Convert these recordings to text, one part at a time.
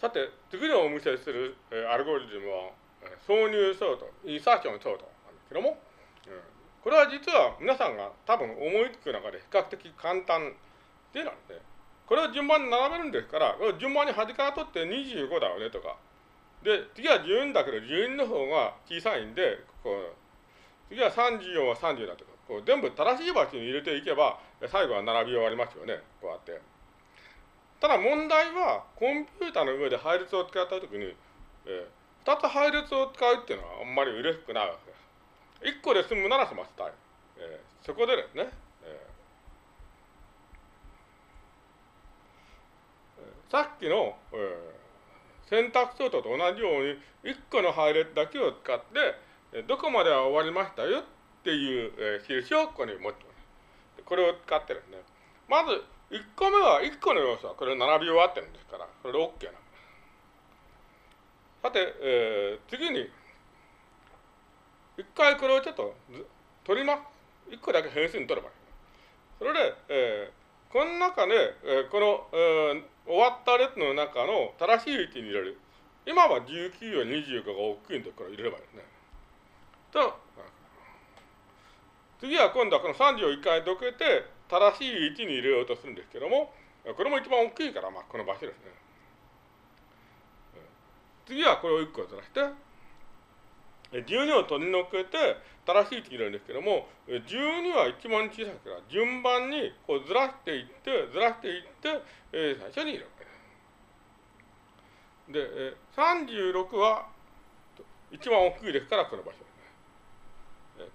さて、次にお見せする、え、アルゴリズムは、挿入ソート、 insertion sort なんですけども、うん、これは実は皆さんが多分思いつく中で比較的簡単でなんで、これを順番に並べるんですから、順番に端から取って25だよねとか、で、次は12だけど12の方が小さいんで、こう次は34は30だとか、こう全部正しい場所に入れていけば、最後は並び終わりますよね、こうやって。ただ問題は、コンピューターの上で配列を使ったときに、えー、2つ配列を使うっていうのはあんまり嬉しくないわけです。1個で済むなら済ませたい。えー、そこでですね、えー、さっきの、えー、選択ソートと同じように、1個の配列だけを使って、どこまでは終わりましたよっていう、えー、印をここに持ってます。これを使ってですね、まず、1個目は、1個の要素はこれ並び終わってるんですから、これで OK な。さて、えー、次に、一回これをちょっと取ります。1個だけ変数に取ればいい。それで、えー、この中で、えー、この、えー、終わった列の中の正しい位置に入れる。今は19より25が大きいんで、これ入れればいいですね。と、次は今度はこの30を1回どけて、正しい位置に入れようとするんですけども、これも一番大きいから、まあ、この場所ですね。次はこれを1個ずらして、12を取り除けて正しい位置に入れるんですけども、12は一番小さいから、順番にこうずらしていって、ずらしていって、え、最初に入れるわけです。で、36は一番大きいですから、この場所。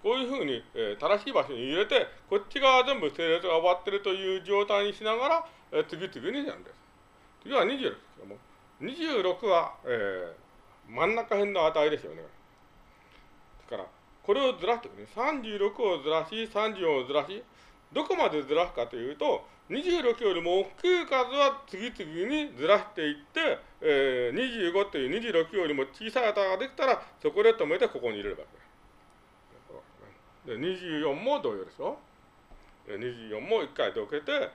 こういうふうに、えー、正しい場所に入れて、こっち側全部整列が終わってるという状態にしながら、えー、次々にやるんです。次は26ですけども、26は、えー、真ん中辺の値ですよね。だから、これをずらしてね、36をずらし、34をずらし、どこまでずらすかというと、26よりも大きい数は次々にずらしていって、えー、25という26よりも小さい値ができたら、そこで止めてここに入れるわけです。で24も同様でしょ。24も1回どけて、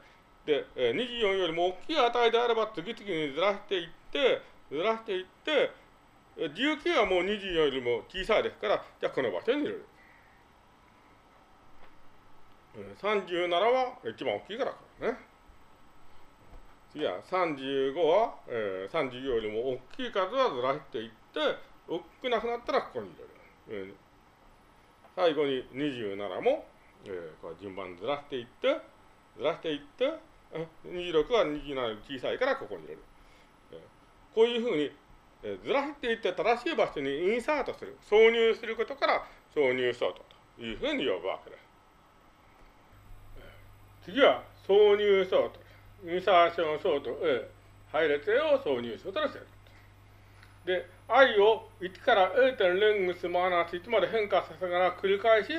で、24よりも大きい値であれば次々にずらしていって、ずらしていって、19はもう24よりも小さいですから、じゃあこの場所に入れる。37は一番大きいからからね。次は35は、えー、35よりも大きい数はずらしていって、大きくなくなったらここに入れる。最後に27も、えー、こう順番ずらしていって、ずらしていって、26は27より小さいからここに入れる。えー、こういうふうに、えー、ずらしていって正しい場所にインサートする、挿入することから挿入ソートというふうに呼ぶわけです。次は挿入ソート。 insertion sort A、配列を挿入ソートです。で、i を1から0.0レングスマイナス1まで変化させながら繰り返し、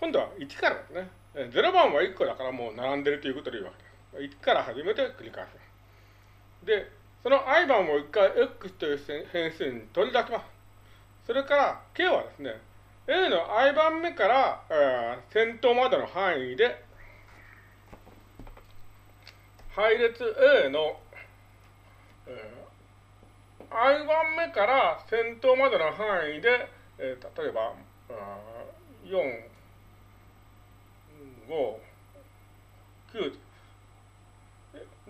今度は1からですね。0番は1個だからもう並んでるということでいいわけです。1から始めて繰り返す。で、その i 番を1回 x という変数に取り出します。それから k はですね、a の i 番目から、えー、先頭までの範囲で、配列 a の、えー i 番目から先頭までの範囲で、えー、例えば、4、5、9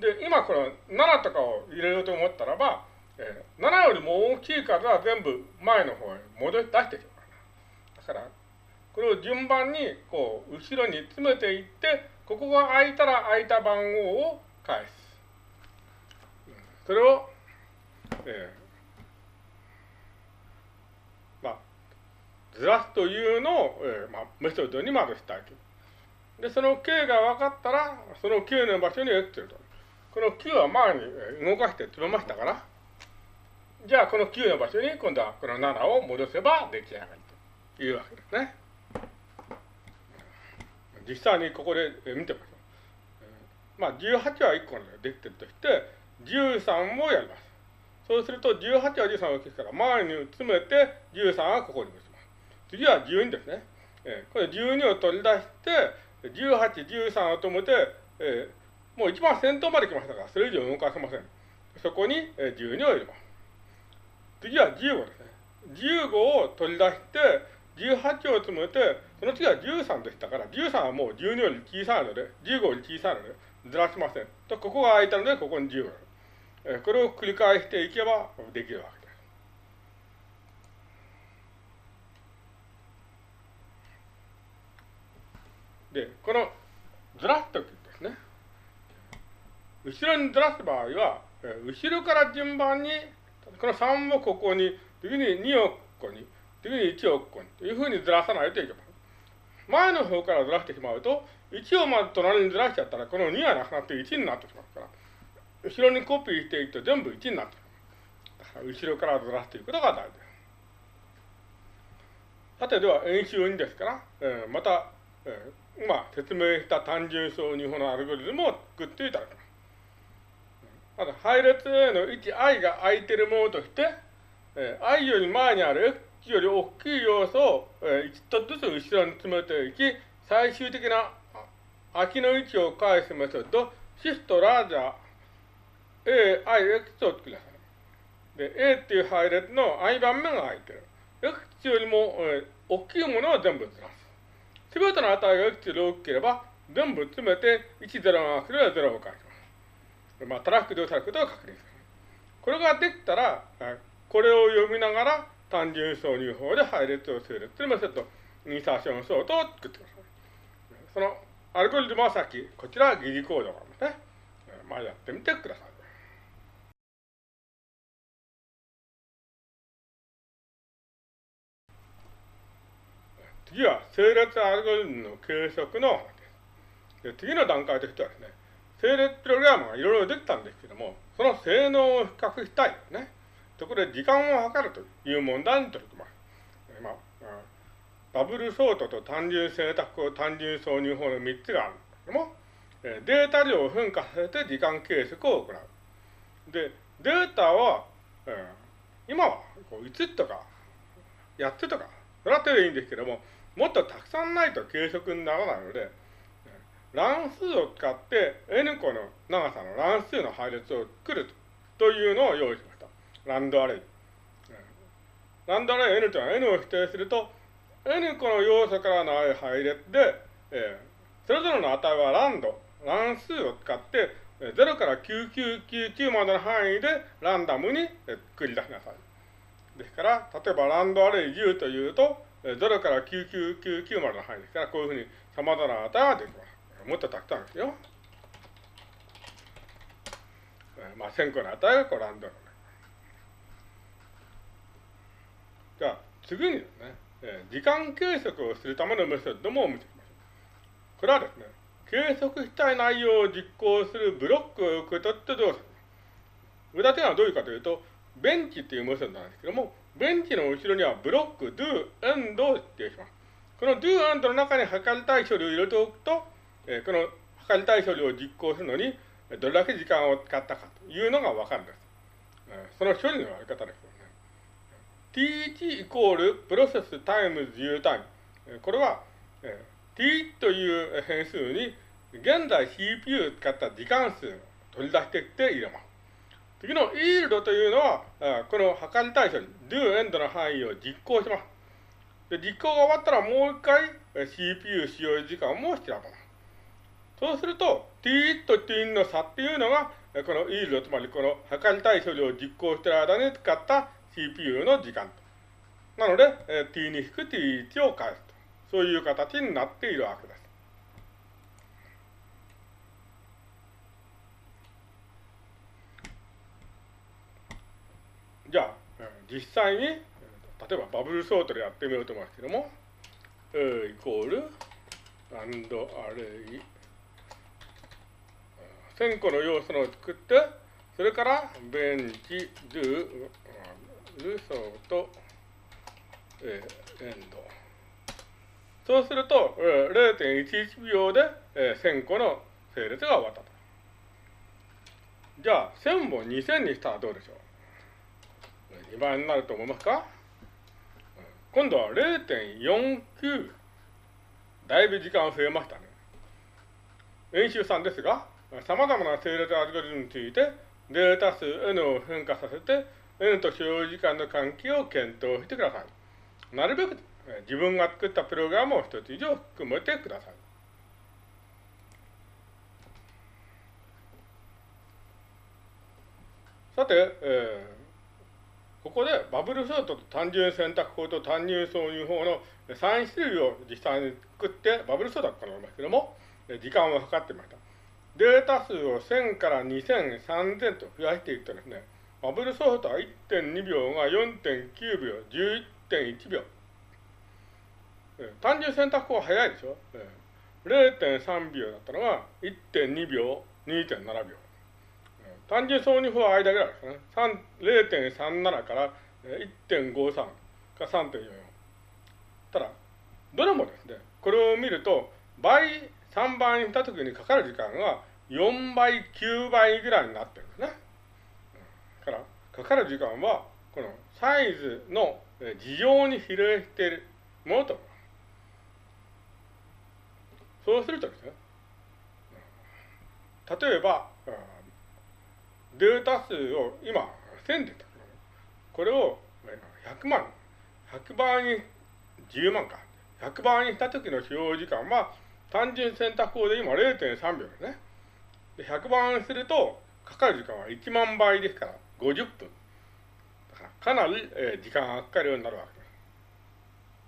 で、今この7とかを入れようと思ったらば、えー、7よりも大きい数は全部前の方へ戻し出してしまう。だから、これを順番にこう後ろに詰めていって、ここが空いたら空いた番号を返す。それをえー、まあ、ずらすというのを、えー、まあ、メソッドにまずしたいと。で、その K が分かったら、その Q の場所に X と。この Q は前に動かして詰めましたから、じゃあこの Q の場所に今度はこの7を戻せば出来上がりというわけですね。実際にここで見てみましょう。まあ、18は1個でできてるとして、13もやります。そうすると18は13を消すから前に詰めて13はここに結びます。次は12ですね。えー、これ12を取り出して、18、13を止めて、えー、もう一番先頭まで来ましたから、それ以上動かせません。そこにえ12を入れます。次は15ですね。15を取り出して、18を積むて、その次は13でしたから、13はもう12より小さいので、15より小さいので、ずらしません。と、ここが空いたので、ここに15。これを繰り返していけばできるわけです。で、このずらすときですね、後ろにずらす場合は、後ろから順番に、この3をここに、次に2をここに、次に1をここに、というふうにずらさないといけません。前の方からずらしてしまうと、1をまず隣にずらしちゃったら、この2がなくなって1になってしまう、後ろにコピーしていくと全部1になってしまう。だから後ろからずらすということが大事です。さて、では演習2ですから、えー、また、えー、今説明した単純層二法のアルゴリズムを作っていただきます。まず配列 A の位置 i が空いているものとして、えー、i より前にある x より大きい要素を、えー、1つずつ後ろに詰めていき、最終的な空きの位置を返すメソッド、シフトラージャー A、I、X を作りなさい。で、A っていう配列の i 番目が空いてる。X よりも、えー、大きいものを全部ずらす。すべての値が X より大きければ、全部詰めて1、0が来れば0を返す。まあ、トラックでされることを確認する。これができたら、これを読みながら単純挿入法で配列を整列するメソッド、インサーションソートを作ってください。そのアルゴリズムはさっき、こちらは疑似コードなんですね。まあ、やってみてください。次は、整列アルゴリズムの計測の話です。で次の段階としてはですね、整列プログラムがいろいろできたんですけども、その性能を比較したいですね。そこで時間を計るという問題に取り組ます。まあ、バブルソートと単純選択法、単純挿入法の3つがあるんですけども、データ量を変化させて時間計測を行う。で、データは、今は5つとか8つとか、それは手でいいんですけども、もっとたくさんないと計測にならないので、乱数を使って n 個の長さの乱数の配列を作るというのを用意しました。ランドアレイ。ランドアレイ n というのは n を否定すると、n 個の要素からの配列で、えー、それぞれの値はランド、乱数を使って、0から9999までの範囲でランダムに繰り出しなさい。ですから、例えばランドアレイ10というと、0から9999までの範囲ですから、こういうふうに様々な値ができます。もっとたくさんですよ。まあ、1000個の値がこうランダムじゃあ、次にですね、時間計測をするためのメソッドも見てみましょう。これはですね、計測したい内容を実行するブロックを受け取ってどうする具体的にはどういうかというと、ベンチっていうメソッドなんですけども、ベンチの後ろにはブロック do, end を指定します。この do, end の中に測りたい処理を入れておくと、えこの測りたい処理を実行するのに、どれだけ時間を使ったかというのがわかるんです。その処理のやり方ですよね。t1 イコールプロセスタイムズ u タイム。これは、t という変数に現在 CPU を使った時間数を取り出してきて入れます。次の yield というのは、この測りたい処理、do end の範囲を実行します。で実行が終わったらもう一回 CPU 使用時間も調べます。そうすると、t と t の差っていうのが、この yield、つまりこの測りたい処理を実行している間に使った CPU の時間。なので、t に引く t1 を返すと。そういう形になっているわけです。じゃあ、実際に、例えばバブルソートでやってみようと思いますけども、A イコール、アンドアレイ1000個の要素を作って、それから、ベンチ、ドゥ、ルソート、えー、エンド。そうすると、えー、0.11秒で、えー、1000個の整列が終わったと。じゃあ、1000も2000にしたらどうでしょう？?2 倍になると思いますか？今度は0.49。だいぶ時間増えましたね。演習3ですが、様々な整列アルゴリズムについて、データ数 N を変化させて、N と所要時間の関係を検討してください。なるべく自分が作ったプログラムを一つ以上含めてください。さて、えー、ここでバブルソートと単純選択法と単純挿入法の3種類を実際に作ってバブルソートを行いますけども、時間を計ってみました。データ数を1000から2000、3000と増やしていくとですね、バブルソフトは1.2秒が4.9秒、11.1秒。単純選択法は早いでしょ？0.3秒だったのが1.2秒、2.7秒。単純挿入法は間ぐらいですね。0.37から1.53か3.44。ただ、どれもですね、これを見ると、倍、3倍にしたときにかかる時間が4倍、9倍ぐらいになってるんですね。から、かかる時間は、このサイズの事情に比例しているものと。そうするとですね、例えば、データ数を今、1000でこれを100万、100倍に10万か。100倍にした時の使用時間は、単純選択法で今0.3秒ですね。で100番すると、かかる時間は1万倍ですから、50分。だからかなり、えー、時間がかかるようになるわけ